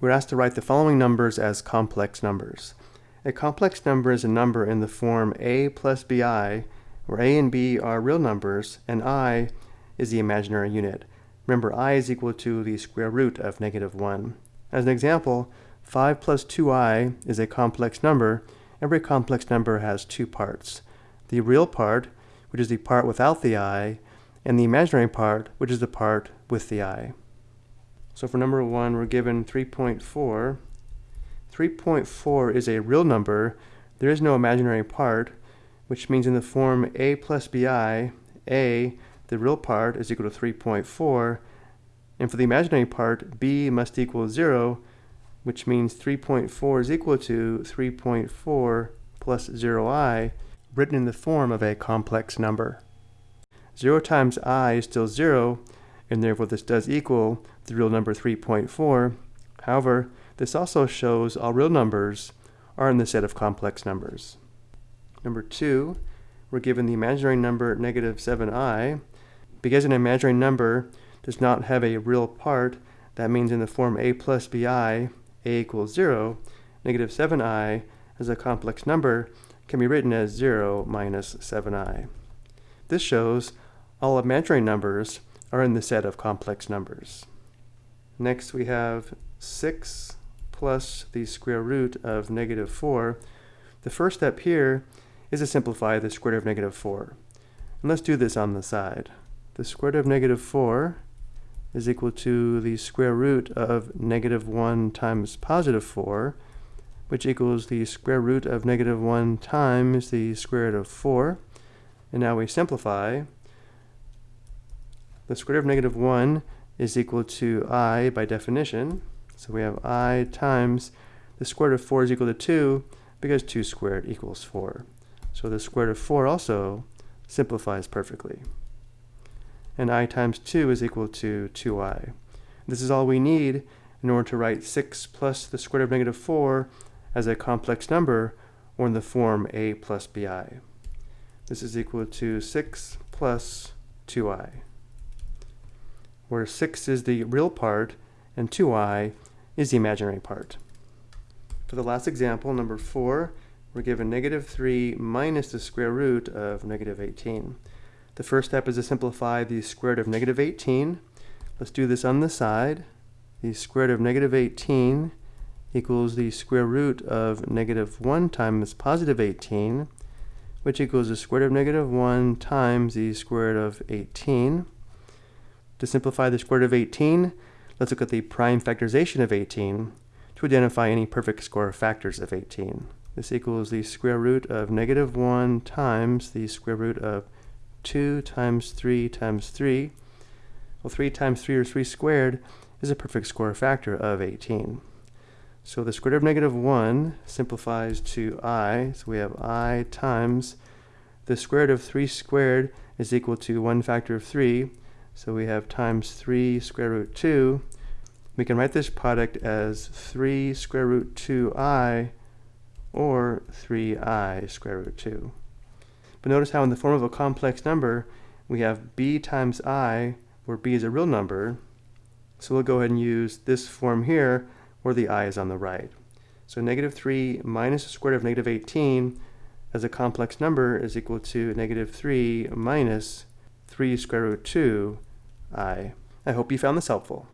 we're asked to write the following numbers as complex numbers. A complex number is a number in the form a plus bi, where a and b are real numbers, and i is the imaginary unit. Remember, i is equal to the square root of negative 1. As an example, 5 plus 2i is a complex number. Every complex number has two parts. The real part, which is the part without the i, and the imaginary part, which is the part with the i. So for number 1, we're given 3.4. 3.4 is a real number. There is no imaginary part, which means in the form a plus bi, a the real part is equal to 3.4, and for the imaginary part, b must equal 0, which means 3.4 is equal to 3.4 plus 0i, written in the form of a complex number. 0 times i is still 0, and therefore this does equal the real number 3.4. However, this also shows all real numbers are in the set of complex numbers. Number 2, we're given the imaginary number negative 7i, because an imaginary number does not have a real part, that means in the form a plus bi, a equals 0, negative 7i as a complex number can be written as 0 minus 7i. This shows all imaginary numbers are in the set of complex numbers. Next we have 6 plus the square root of negative 4. The first step here is to simplify the square root of negative 4. And let's do this on the side the square root of negative 4 is equal to the square root of negative 1 times positive 4, which equals the square root of negative 1 times the square root of 4. And now we simplify. The square root of negative 1 is equal to i by definition. So we have i times the square root of 4 is equal to 2 because 2 squared equals 4. So the square root of 4 also simplifies perfectly and i times 2 is equal to 2i. This is all we need in order to write 6 plus the square root of negative 4 as a complex number or in the form a plus bi. This is equal to 6 plus 2i, where 6 is the real part and 2i is the imaginary part. For the last example, number 4, we're given negative 3 minus the square root of negative 18. The first step is to simplify the square root of negative 18. Let's do this on the side. The square root of negative 18 equals the square root of negative 1 times positive 18, which equals the square root of negative 1 times the square root of 18. To simplify the square root of 18, let's look at the prime factorization of 18 to identify any perfect square factors of 18. This equals the square root of negative 1 times the square root of 2 times 3 times 3. Well, 3 times 3 or 3 squared is a perfect square factor of 18. So the square root of negative 1 simplifies to i. So we have i times the square root of 3 squared is equal to 1 factor of 3. So we have times 3 square root 2. We can write this product as 3 square root 2i or 3i square root 2. But notice how in the form of a complex number, we have b times i, where b is a real number. So we'll go ahead and use this form here, where the i is on the right. So negative 3 minus the square root of negative 18 as a complex number is equal to negative 3 minus 3 square root 2 i. I hope you found this helpful.